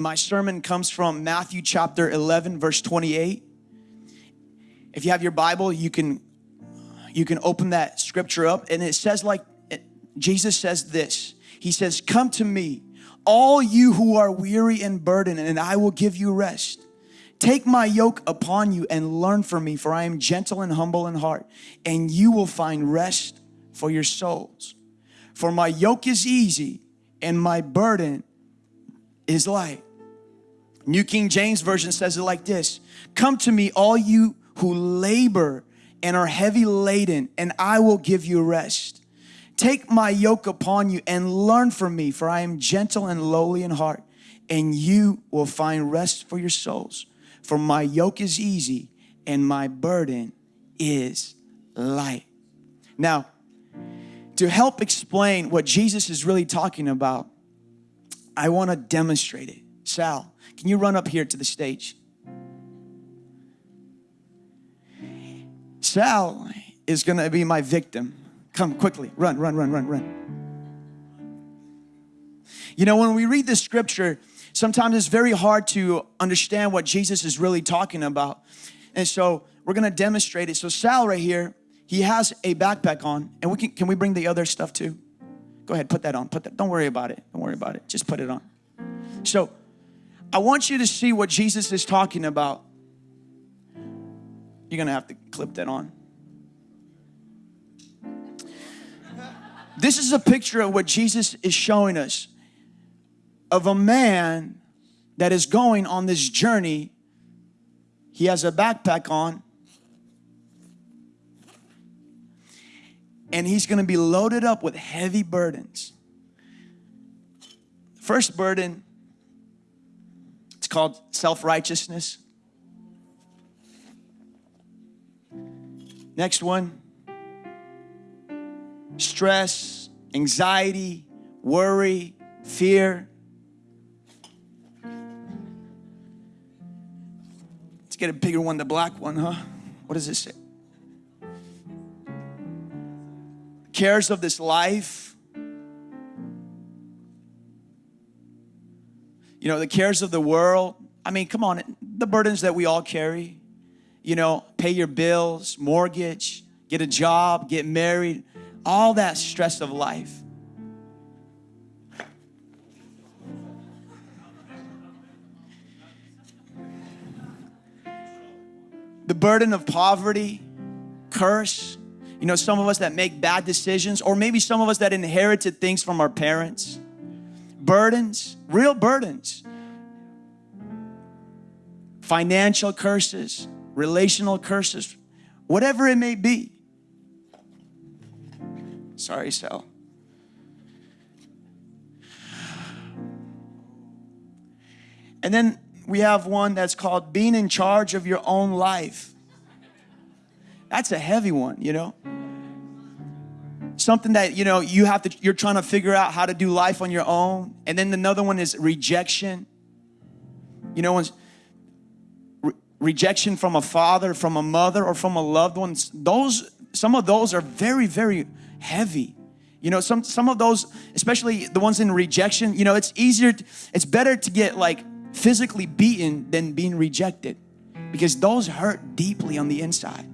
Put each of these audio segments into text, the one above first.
My sermon comes from Matthew chapter 11 verse 28. If you have your Bible, you can you can open that scripture up and it says like Jesus says this. He says, "Come to me, all you who are weary and burdened, and I will give you rest." Take my yoke upon you and learn from me, for I am gentle and humble in heart, and you will find rest for your souls. For my yoke is easy and my burden is light. New King James Version says it like this Come to me, all you who labor and are heavy laden, and I will give you rest. Take my yoke upon you and learn from me, for I am gentle and lowly in heart, and you will find rest for your souls. For my yoke is easy and my burden is light. Now, to help explain what Jesus is really talking about, I want to demonstrate it. Sal, can you run up here to the stage? Sal is going to be my victim. Come quickly, run, run, run, run, run. You know, when we read this scripture, sometimes it's very hard to understand what Jesus is really talking about. And so we're going to demonstrate it. So Sal right here, he has a backpack on and we can, can we bring the other stuff too? Go ahead, put that on, put that, don't worry about it. Don't worry about it. Just put it on. So I want you to see what Jesus is talking about. You're gonna have to clip that on. This is a picture of what Jesus is showing us of a man that is going on this journey. He has a backpack on, and he's going to be loaded up with heavy burdens. First burden called self-righteousness. Next one, stress, anxiety, worry, fear. Let's get a bigger one, the black one, huh? What does it say? Cares of this life, you know, the cares of the world. I mean, come on, the burdens that we all carry. You know, pay your bills, mortgage, get a job, get married, all that stress of life. The burden of poverty, curse. You know, some of us that make bad decisions, or maybe some of us that inherited things from our parents burdens, real burdens, financial curses, relational curses, whatever it may be. Sorry, Sal. And then we have one that's called being in charge of your own life. That's a heavy one, you know something that you know you have to you're trying to figure out how to do life on your own. And then another one is rejection. You know re rejection from a father from a mother or from a loved one those some of those are very very heavy. You know some some of those especially the ones in rejection you know it's easier to, it's better to get like physically beaten than being rejected. Because those hurt deeply on the inside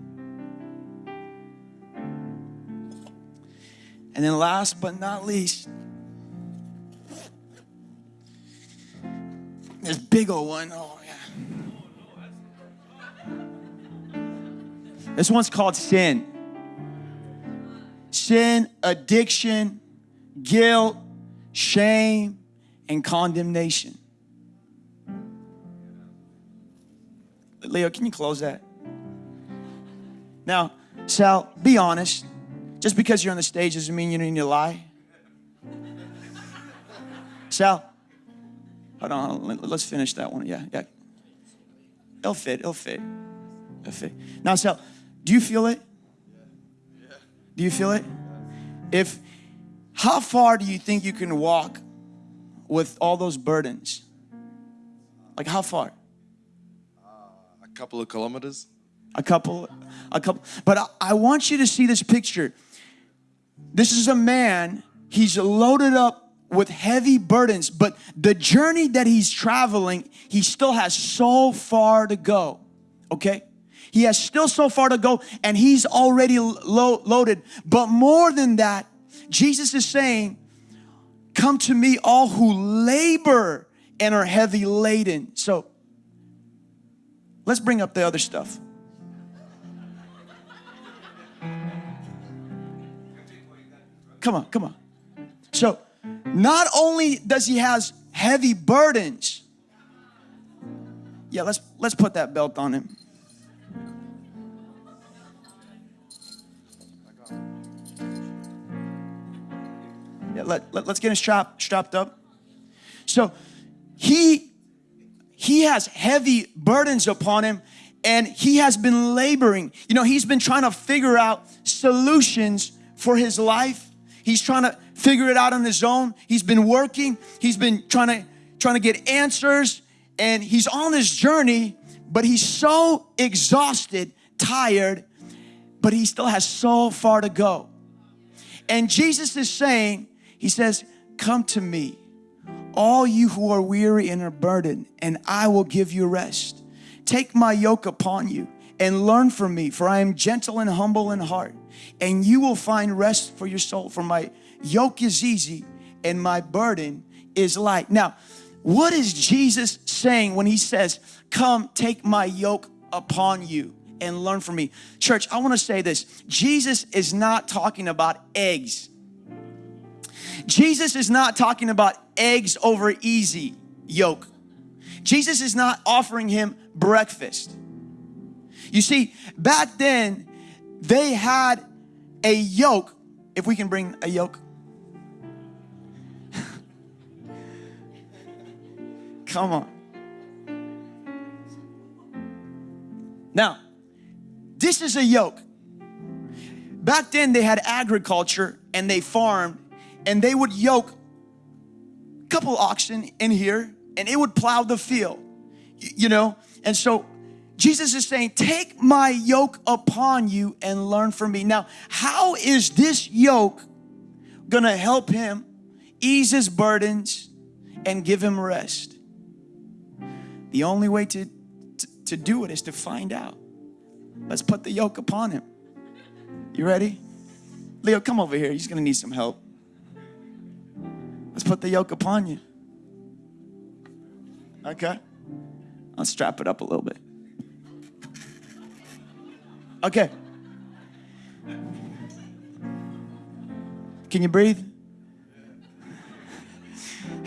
And then last but not least, this big old one. Oh, yeah. This one's called sin. Sin, addiction, guilt, shame, and condemnation. Leo, can you close that? Now, Sal, be honest. Just because you're on the stage doesn't mean you need to lie. Sal, hold on, let's finish that one. Yeah, yeah. It'll fit, it'll fit. It'll fit. Now, Sal, do you feel it? Do you feel it? If, how far do you think you can walk with all those burdens? Like how far? Uh, a couple of kilometers. A couple, a couple. But I, I want you to see this picture. This is a man, he's loaded up with heavy burdens, but the journey that he's traveling, he still has so far to go. Okay? He has still so far to go and he's already lo- loaded. But more than that, Jesus is saying, Come to me, all who labor and are heavy laden. So let's bring up the other stuff. Come on, come on. So, not only does he has heavy burdens, yeah, let's let's put that belt on him. Yeah, let, let, us get him strapped, strapped up. So he he has heavy burdens upon him and he has been laboring. You know, he's been trying to figure out solutions for his life. He's trying to figure it out on his own. He's been working. He's been trying to trying to get answers and he's on this journey, but he's so exhausted, tired, but he still has so far to go. And Jesus is saying, he says, "Come to me, all you who are weary and are burdened, and I will give you rest. Take my yoke upon you and learn from me, for I am gentle and humble in heart, and you will find rest for your soul. For my yoke is easy and my burden is light. Now, what is Jesus saying when he says, Come, take my yoke upon you and learn from me? Church, I want to say this Jesus is not talking about eggs. Jesus is not talking about eggs over easy yoke. Jesus is not offering him breakfast. You see, back then, they had a yoke. If we can bring a yoke. Come on. Now, this is a yoke. Back then, they had agriculture and they farmed, and they would yoke a couple oxen in here, and it would plow the field, you know. And so, Jesus is saying, Take my yoke upon you and learn from me. Now, how is this yoke gonna help him ease his burdens and give him rest? The only way to, to, to do it is to find out. Let's put the yoke upon him. You ready? Leo, come over here. He's going to need some help. Let's put the yoke upon you. Okay? I'll strap it up a little bit. Okay. Can you breathe?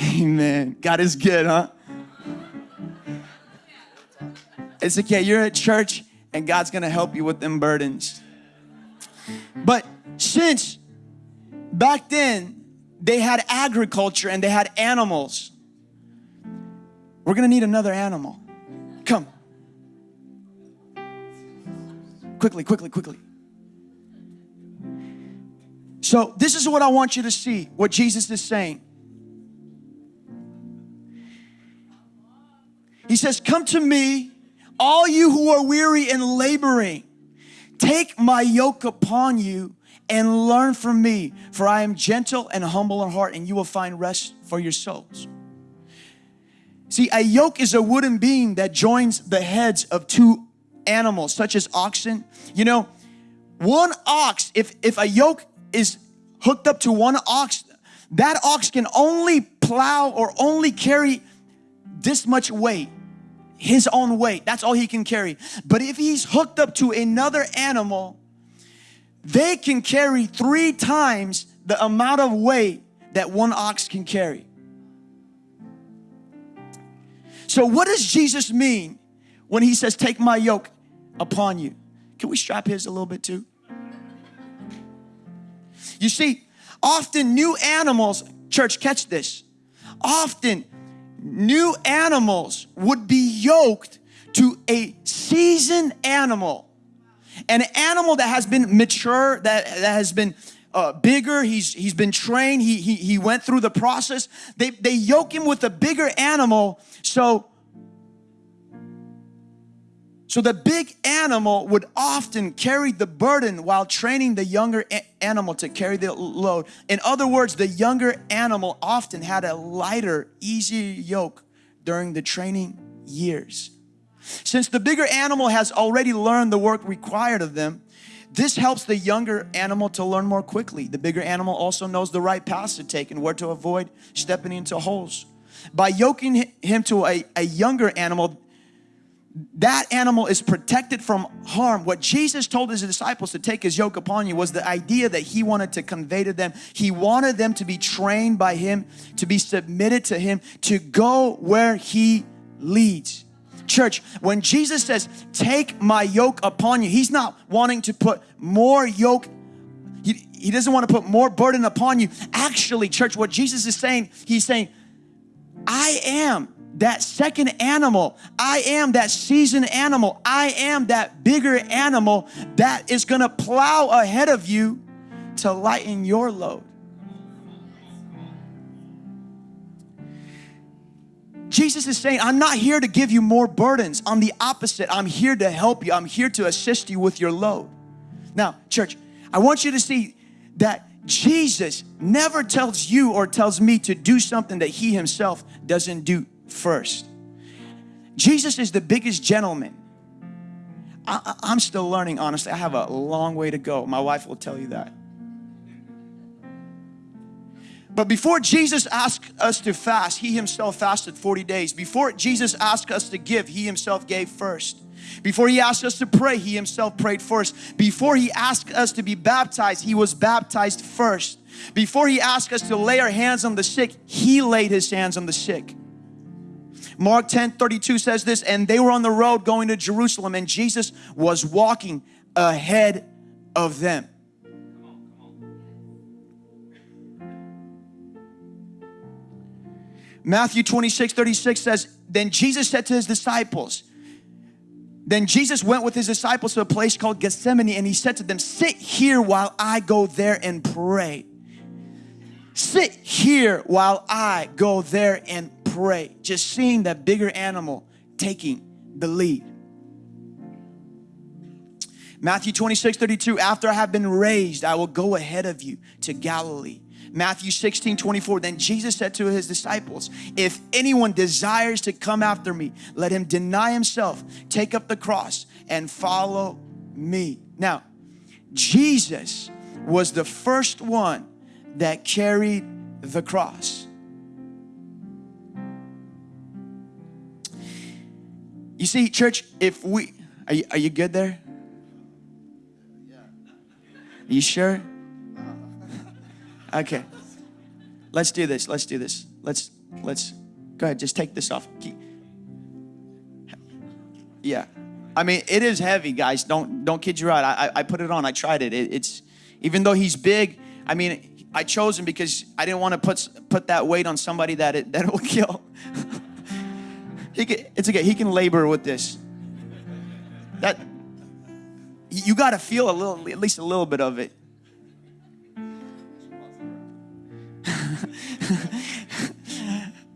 Amen. God is good, huh? It's okay. You're at church and God's going to help you with them burdens. But since back then they had agriculture and they had animals, we're going to need another animal. Quickly, quickly, quickly. So, this is what I want you to see what Jesus is saying. He says, Come to me all you who are weary and laboring, take my yoke upon you and learn from me, for I am gentle and humble in heart, and you will find rest for your souls. See, a yoke is a wooden beam that joins the heads of two animals, such as oxen. You know, one ox, if, if a yoke is hooked up to one ox, that ox can only plow or only carry this much weight his own weight. That's all he can carry. But if he's hooked up to another animal, they can carry three times the amount of weight that one ox can carry. So, what does Jesus mean when he says, Take my yoke upon you? Can we strap his a little bit too? You see, often new animals, church, catch this. Often new animals would be yoked to a seasoned animal an animal that has been mature that, that has been uh, bigger he's he's been trained he, he he went through the process they they yoke him with a bigger animal so So the big animal would often carry the burden while training the younger animal to carry the load. In other words, the younger animal often had a lighter, easier yoke during the training years. Since the bigger animal has already learned the work required of them, this helps the younger animal to learn more quickly. The bigger animal also knows the right paths to take and where to avoid stepping into holes. By yoking him to a, a younger animal, that animal is protected from harm. What Jesus told his disciples to take his yoke upon you was the idea that he wanted to convey to them. He wanted them to be trained by him, to be submitted to him, to go where he leads. Church, when Jesus says, take my yoke upon you, he's not wanting to put more yoke he, he doesn't want to put more burden upon you. Actually, church, what Jesus is saying, he's saying, I am that second animal. I am that seasoned animal. I am that bigger animal that is going to plow ahead of you to lighten your load. Jesus is saying, I'm not here to give you more burdens. On the opposite, I'm here to help you. I'm here to assist you with your load. Now, church, I want you to see that Jesus never tells you or tells me to do something that he himself doesn't do first. Jesus is the biggest gentleman. I, am still learning, honestly. I have a long way to go. My wife will tell you that. But before Jesus asked us to fast, He Himself fasted 40 days. Before Jesus asked us to give, He Himself gave first. Before He asked us to pray, He Himself prayed first. Before He asked us to be baptized, He was baptized first. Before He asked us to lay our hands on the sick, He laid His hands on the sick. Mark 10 32 says this, and they were on the road going to Jerusalem, and Jesus was walking ahead of them. Matthew 26, 36 says, Then Jesus said to his disciples, Then Jesus went with his disciples to a place called Gethsemane, and he said to them, Sit here while I go there and pray. Sit here while I go there and Just seeing that bigger animal taking the lead. Matthew 26, 32, after I have been raised, I will go ahead of you to Galilee. Matthew 16, 24, then Jesus said to his disciples, if anyone desires to come after me, let him deny himself, take up the cross and follow me. Now, Jesus was the first one that carried the cross. You see, church, if we, are you, are you good there? Are you sure? Uh-huh. Okay. Let's do this. Let's do this. Let's let's go ahead. Just take this off. Keep, yeah. I mean, it is heavy, guys. Don't don't kid you right. I, I put it on. I tried it. it. It's even though he's big. I mean, I chose him because I didn't want to put put that weight on somebody that it that it will kill. can, it's okay. He can labor with this. That you got to feel a little, at least a little bit of it.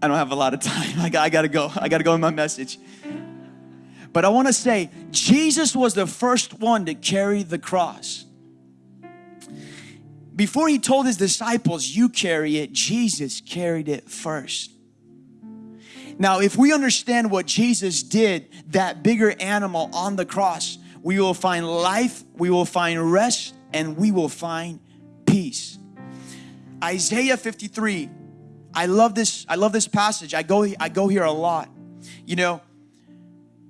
I don't have a lot of time. I I got to go. I got to go in my message. But I want to say, Jesus was the first one to carry the cross. Before he told his disciples, you carry it, Jesus carried it first. Now, if we understand what Jesus did, that bigger animal on the cross, we will find life, we will find rest, and we will find peace. Isaiah 53. I love this. I love this passage. I go I go here a lot. You know,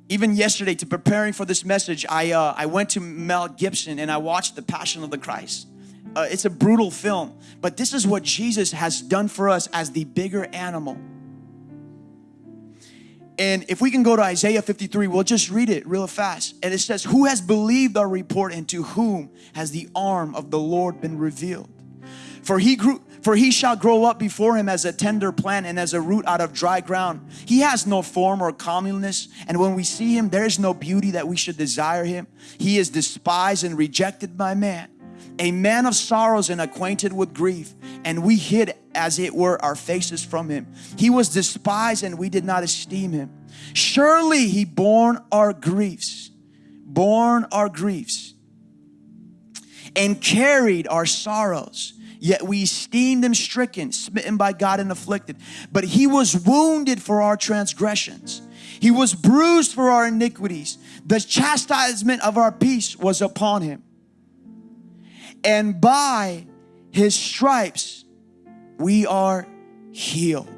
even yesterday to preparing for this message, I uh, I went to Mel Gibson and I watched The Passion of the Christ. Uh, it's a brutal film, but this is what Jesus has done for us as the bigger animal. And if we can go to Isaiah 53, we'll just read it real fast. And it says, Who has believed our report and to whom has the arm of the Lord been revealed? For he grew for he shall grow up before him as a tender plant and as a root out of dry ground. He has no form or comeliness, and when we see him, there is no beauty that we should desire him. He is despised and rejected by man, a man of sorrows and acquainted with grief, and we hid as it were our faces from him. He was despised and we did not esteem him. Surely he borne our griefs borne our griefs and carried our sorrows. Yet we esteemed him stricken, smitten by God, and afflicted. But he was wounded for our transgressions, he was bruised for our iniquities. The chastisement of our peace was upon him. And by his stripes we are healed.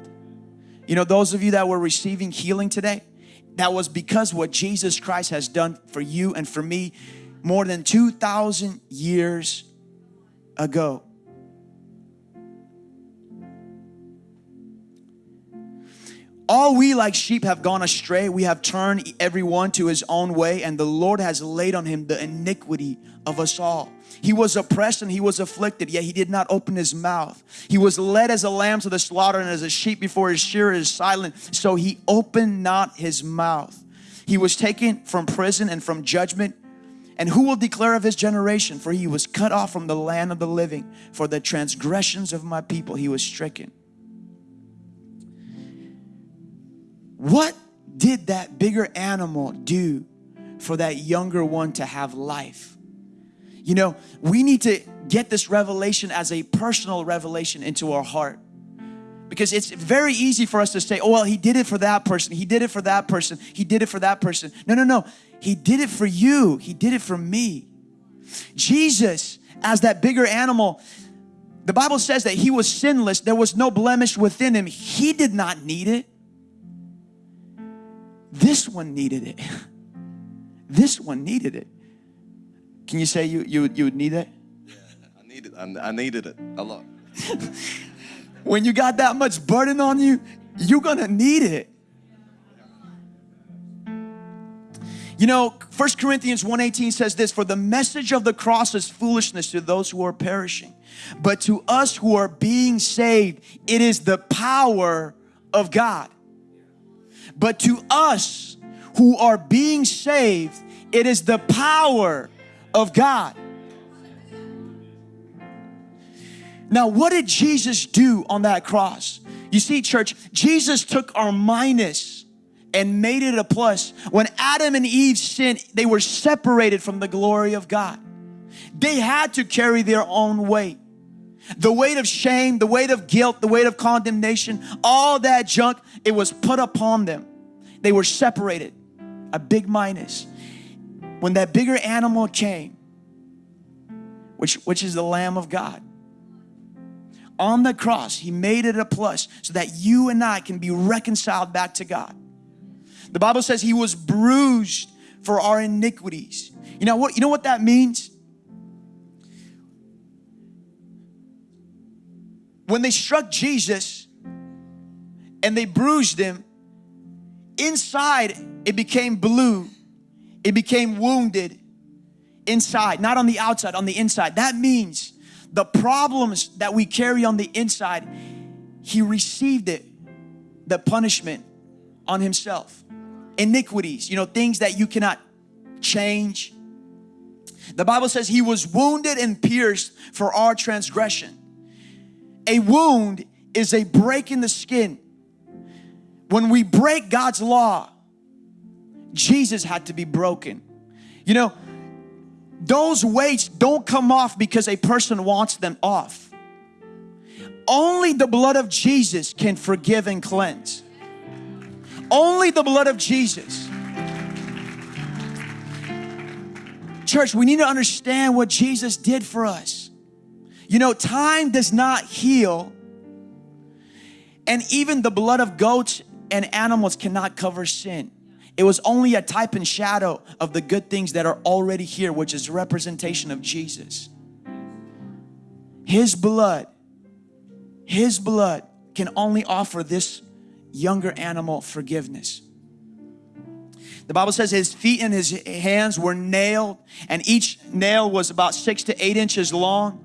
You know, those of you that were receiving healing today, that was because what Jesus Christ has done for you and for me more than 2,000 years ago. All we like sheep have gone astray. We have turned everyone to his own way, and the Lord has laid on him the iniquity of us all. He was oppressed and he was afflicted, yet he did not open his mouth. He was led as a lamb to the slaughter, and as a sheep before his shearer is silent, so he opened not his mouth. He was taken from prison and from judgment. And who will declare of his generation? For he was cut off from the land of the living. For the transgressions of my people he was stricken. What did that bigger animal do for that younger one to have life? You know, we need to get this revelation as a personal revelation into our heart. Because it's very easy for us to say, oh, well, he did it for that person. He did it for that person. He did it for that person. No, no, no. He did it for you. He did it for me. Jesus, as that bigger animal, the Bible says that he was sinless. There was no blemish within him. He did not need it. This one needed it. This one needed it. Can you say you you you would need it? Yeah, I needed I, I needed it a lot. when you got that much burden on you, you're gonna need it. You know, 1 Corinthians 1:18 says this, for the message of the cross is foolishness to those who are perishing, but to us who are being saved, it is the power of God. But to us who are being saved, it is the power of God. Now, what did Jesus do on that cross? You see, church, Jesus took our minus and made it a plus. When Adam and Eve sinned, they were separated from the glory of God. They had to carry their own weight. The weight of shame, the weight of guilt, the weight of condemnation, all that junk, it was put upon them. They were separated. A big minus. When that bigger animal came, which, which is the Lamb of God, on the cross, He made it a plus so that you and I can be reconciled back to God. The Bible says He was bruised for our iniquities. You know what? You know what that means? When they struck Jesus and they bruised him, inside it became blue, it became wounded inside, not on the outside, on the inside. That means the problems that we carry on the inside, He received it, the punishment on Himself. Iniquities, you know, things that you cannot change. The Bible says He was wounded and pierced for our transgression. A wound is a break in the skin. When we break God's law, Jesus had to be broken. You know, those weights don't come off because a person wants them off. Only the blood of Jesus can forgive and cleanse. Only the blood of Jesus. Church, we need to understand what Jesus did for us. You know, time does not heal, and even the blood of goats and animals cannot cover sin. It was only a type and shadow of the good things that are already here, which is representation of Jesus. His blood, His blood can only offer this younger animal forgiveness. The Bible says his feet and his hands were nailed, and each nail was about six to eight inches long.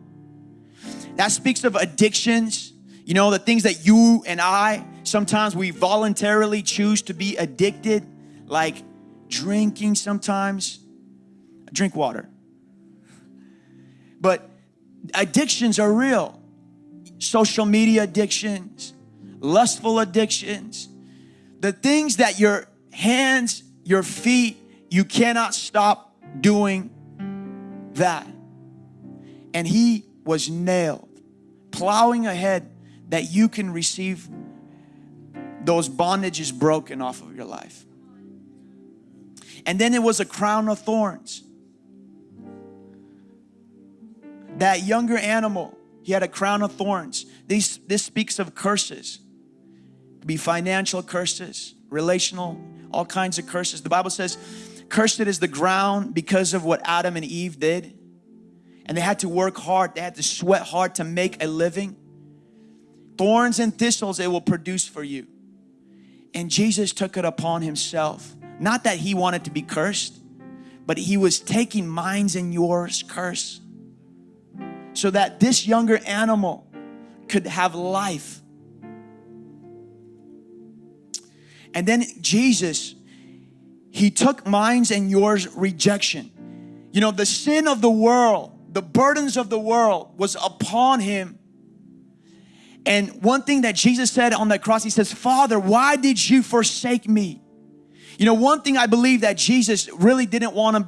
That speaks of addictions, you know, the things that you and I sometimes we voluntarily choose to be addicted like drinking sometimes. Drink water. But addictions are real. Social media addictions, lustful addictions, the things that your hands, your feet, you cannot stop doing that. And he was nailed, plowing ahead that you can receive those bondages broken off of your life. And then it was a crown of thorns. That younger animal, he had a crown of thorns. These, this speaks of curses. Be financial curses, relational, all kinds of curses. The Bible says, cursed is the ground because of what Adam and Eve did. And they had to work hard, they had to sweat hard to make a living. Thorns and thistles it will produce for you. And Jesus took it upon himself. Not that he wanted to be cursed, but he was taking mine's and yours curse. So that this younger animal could have life. And then Jesus, he took mine's and yours rejection. You know, the sin of the world, the burdens of the world was upon him and one thing that Jesus said on the cross, he says, Father, why did you forsake me? You know, one thing I believe that Jesus really didn't want to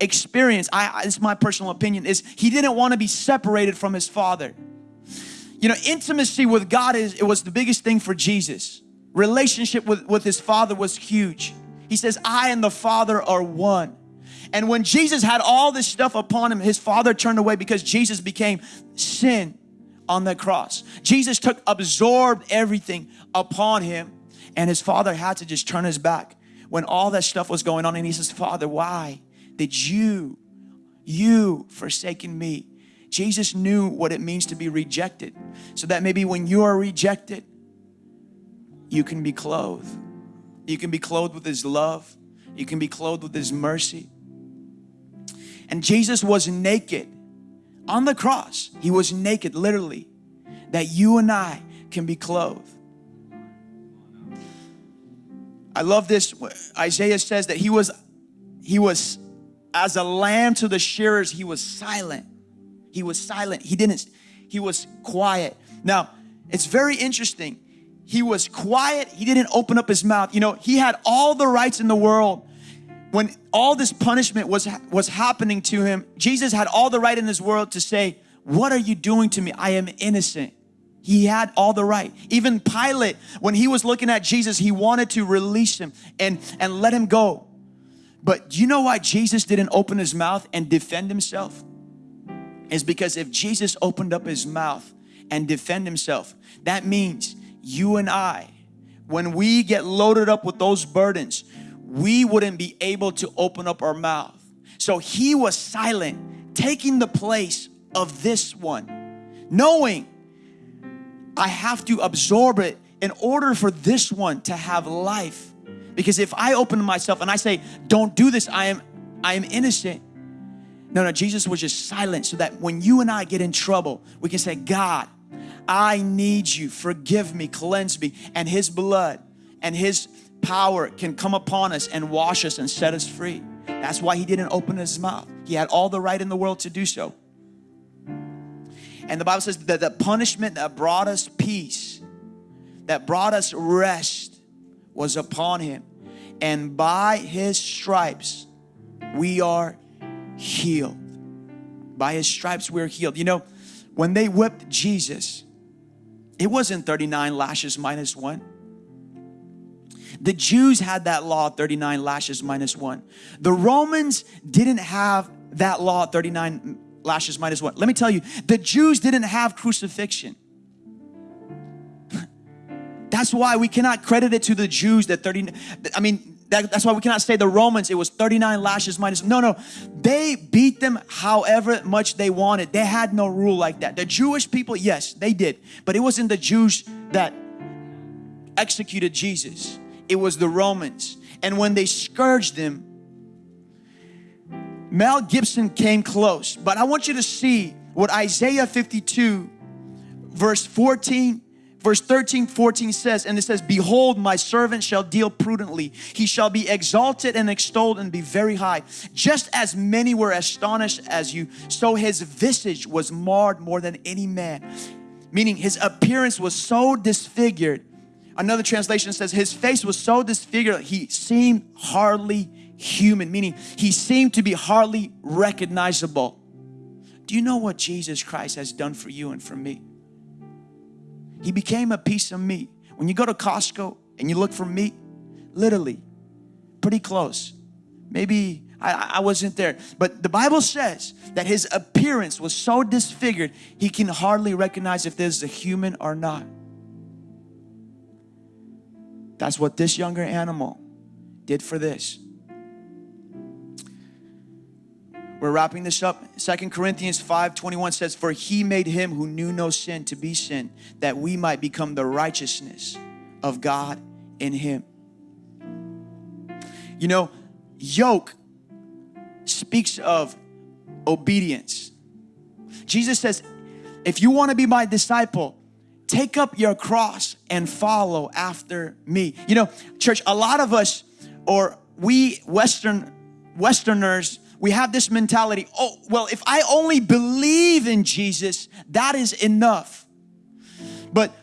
experience, I, it's my personal opinion, is he didn't want to be separated from his Father. You know, intimacy with God is it was the biggest thing for Jesus. Relationship with, with his Father was huge. He says, I and the Father are one. And when Jesus had all this stuff upon him, his Father turned away because Jesus became sin on the cross. Jesus took, absorbed everything upon him and his father had to just turn his back when all that stuff was going on and he says, Father, why did you, you forsaken me? Jesus knew what it means to be rejected so that maybe when you are rejected, you can be clothed. You can be clothed with his love. You can be clothed with his mercy. And Jesus was naked on the cross, he was naked, literally, that you and I can be clothed. I love this. Isaiah says that he was, he was as a lamb to the shearers, he was silent. He was silent. He didn't, he was quiet. Now, it's very interesting. He was quiet. He didn't open up his mouth. You know, he had all the rights in the world when all this punishment was, was happening to him, Jesus had all the right in this world to say, what are you doing to me? I am innocent. He had all the right. Even Pilate, when he was looking at Jesus, he wanted to release him and, and let him go. But you know why Jesus didn't open his mouth and defend himself? Is because if Jesus opened up his mouth and defend himself, that means you and I, when we get loaded up with those burdens, we wouldn't be able to open up our mouth. So he was silent, taking the place of this one, knowing I have to absorb it in order for this one to have life. Because if I open myself and I say, don't do this, I am, I am innocent. No, no, Jesus was just silent so that when you and I get in trouble, we can say, God, I need you, forgive me, cleanse me, and His blood and His power can come upon us and wash us and set us free. That's why he didn't open his mouth. He had all the right in the world to do so. And the Bible says that the punishment that brought us peace, that brought us rest, was upon him. And by his stripes, we are healed. By his stripes, we're healed. You know, when they whipped Jesus, it wasn't 39 lashes minus one. The Jews had that law 39 lashes minus one. The Romans didn't have that law 39 lashes minus one. Let me tell you, the Jews didn't have crucifixion. That's why we cannot credit it to the Jews that 30, I mean, that, that's why we cannot say the Romans, it was 39 lashes minus. No, no, they beat them however much they wanted. They had no rule like that. The Jewish people, yes, they did. But it wasn't the Jews that executed Jesus it was the Romans. And when they scourged them, Mel Gibson came close. But I want you to see what Isaiah 52 verse 14 verse 13 14 says and it says behold my servant shall deal prudently. He shall be exalted and extolled and be very high. Just as many were astonished as you so his visage was marred more than any man. Meaning his appearance was so disfigured. Another translation says his face was so disfigured he seemed hardly human, meaning he seemed to be hardly recognizable. Do you know what Jesus Christ has done for you and for me? He became a piece of meat. When you go to Costco and you look for meat, literally, pretty close. Maybe I, I, wasn't there, but the Bible says that his appearance was so disfigured, he can hardly recognize if there's a human or not. That's what this younger animal did for this. We're wrapping this up. Second Corinthians 5 21 says, For he made him who knew no sin to be sin, that we might become the righteousness of God in him. You know, yoke speaks of obedience. Jesus says, If you want to be my disciple, take up your cross and follow after me. You know, church, a lot of us, or we Western Westerners, we have this mentality, oh, well, if I only believe in Jesus, that is enough. But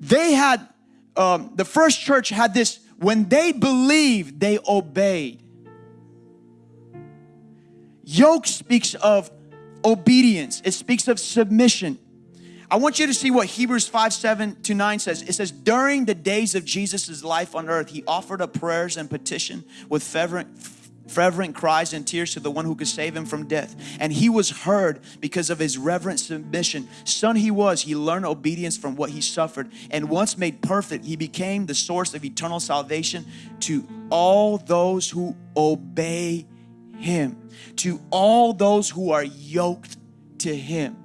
they had, um, the first church had this, when they believed, they obeyed. Yoke speaks of obedience, it speaks of submission. I want you to see what Hebrews 5 7 to 9 says. It says, During the days of Jesus' life on earth, he offered up prayers and petition with fervent, fervent cries and tears to the one who could save him from death. And he was heard because of his reverent submission. Son he was, he learned obedience from what he suffered. And once made perfect, he became the source of eternal salvation to all those who obey him, to all those who are yoked to him.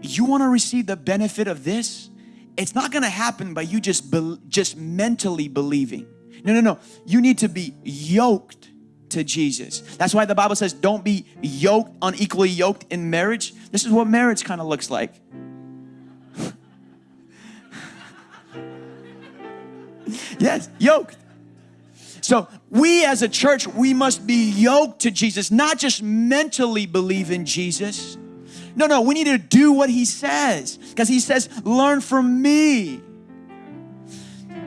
You want to receive the benefit of this? It's not going to happen by you just be, just mentally believing. No, no, no. You need to be yoked to Jesus. That's why the Bible says don't be yoked, unequally yoked in marriage. This is what marriage kind of looks like. yes, yoked. So we as a church, we must be yoked to Jesus, not just mentally believe in Jesus, no, no, we need to do what he says because he says, learn from me.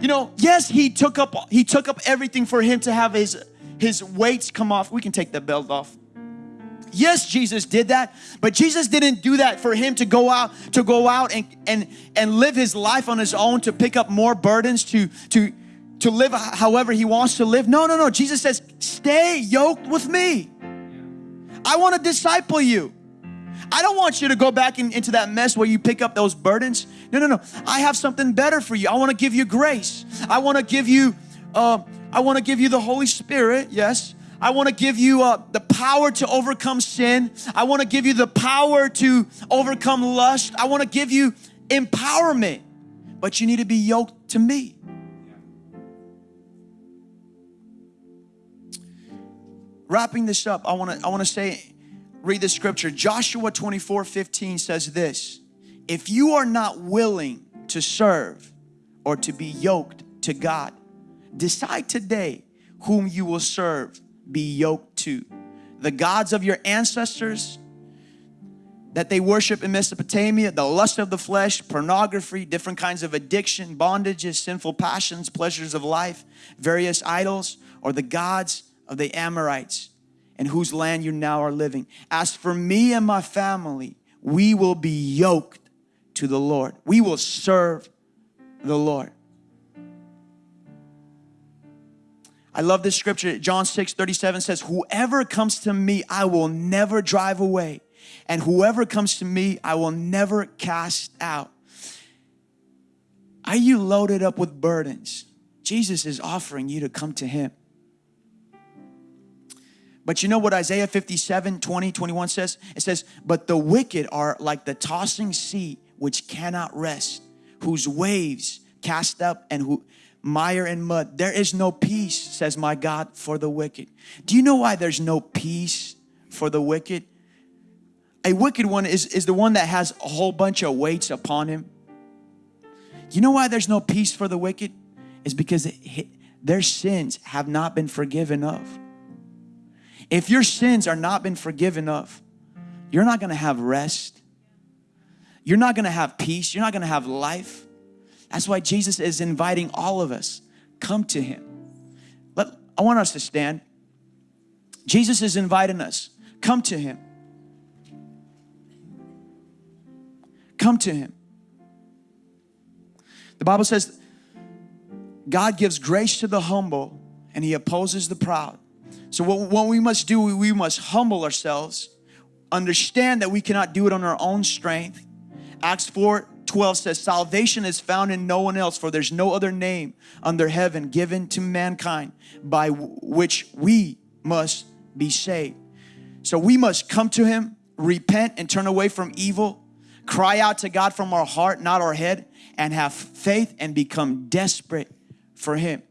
You know, yes, he took up he took up everything for him to have his his weights come off. We can take the belt off. Yes, Jesus did that, but Jesus didn't do that for him to go out to go out and and and live his life on his own to pick up more burdens to to to live however he wants to live. No, no, no. Jesus says, "Stay yoked with me. I want to disciple you." I don't want you to go back in, into that mess where you pick up those burdens. No, no, no. I have something better for you. I want to give you grace. I want to give you, uh, I want to give you the Holy Spirit. Yes. I want to give you uh, the power to overcome sin. I want to give you the power to overcome lust. I want to give you empowerment. But you need to be yoked to me. Wrapping this up, I want to I want to say read the scripture. Joshua 24 15 says this If you are not willing to serve or to be yoked to God, decide today whom you will serve, be yoked to. The gods of your ancestors that they worship in Mesopotamia, the lust of the flesh, pornography, different kinds of addiction, bondages, sinful passions, pleasures of life, various idols, or the gods of the Amorites in whose land you now are living. As for me and my family, we will be yoked to the Lord. We will serve the Lord. I love this scripture. John 6 37 says, Whoever comes to me, I will never drive away. And whoever comes to me, I will never cast out. Are you loaded up with burdens? Jesus is offering you to come to Him. But you know what Isaiah 57, 20, 21 says? It says, But the wicked are like the tossing sea which cannot rest, whose waves cast up and who mire and mud. There is no peace, says my God, for the wicked. Do you know why there's no peace for the wicked? A wicked one is, is the one that has a whole bunch of weights upon him. You know why there's no peace for the wicked? Is because it, their sins have not been forgiven of. If your sins are not been forgiven of, you're not going to have rest. You're not going to have peace. You're not going to have life. That's why Jesus is inviting all of us. Come to him. Let, I want us to stand. Jesus is inviting us. Come to him. Come to him. The Bible says God gives grace to the humble and he opposes the proud. So what, what we must do, we must humble ourselves, understand that we cannot do it on our own strength. Acts 4, 12 says, Salvation is found in no one else, for there's no other name under heaven given to mankind by which we must be saved. So we must come to Him, repent, and turn away from evil, cry out to God from our heart, not our head, and have faith and become desperate for Him.